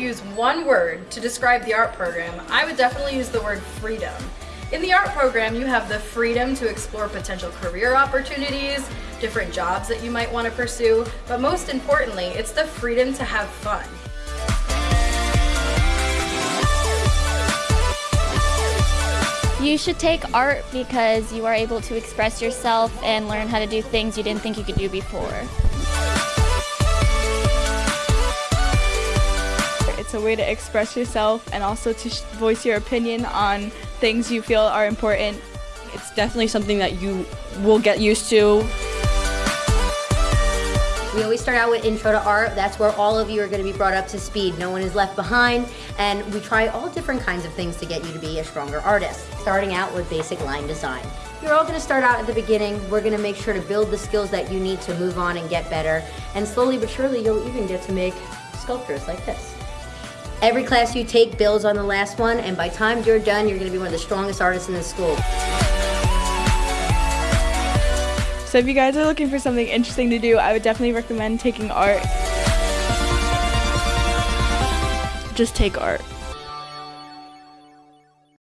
use one word to describe the art program, I would definitely use the word freedom. In the art program, you have the freedom to explore potential career opportunities, different jobs that you might want to pursue, but most importantly, it's the freedom to have fun. You should take art because you are able to express yourself and learn how to do things you didn't think you could do before. It's a way to express yourself and also to voice your opinion on things you feel are important. It's definitely something that you will get used to. We always start out with intro to art. That's where all of you are going to be brought up to speed. No one is left behind. And we try all different kinds of things to get you to be a stronger artist. Starting out with basic line design. You're all going to start out at the beginning. We're going to make sure to build the skills that you need to move on and get better. And slowly but surely, you'll even get to make sculptures like this. Every class you take builds on the last one, and by time you're done, you're to be one of the strongest artists in the school. So if you guys are looking for something interesting to do, I would definitely recommend taking art. Just take art.